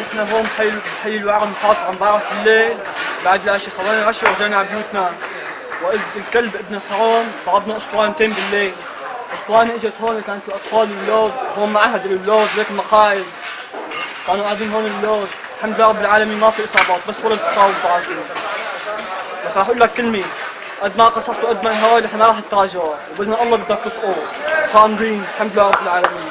نحن هون بحي بحي الوعر الخاص عم بعرف بالليل بعد العشاء صلينا العشاء ورجعنا على بيوتنا. وإذ الكلب ابن الحرام طردنا اسطوانتين بالليل. أسطوانة إجت هون كانت الأطفال اللود هون معهد اللود ليك مخايل. كانوا قاعدين هون اللود الحمد لله رب العالمين ما في إصابات بس ولد تصاوب براسي بس راح أقول لك كلمة. قد ما قصرتوا قد ما هواي نحن ما راح نتراجعوا وبإذن الله بدك تصقوا صامدين. الحمد لله رب العالمين.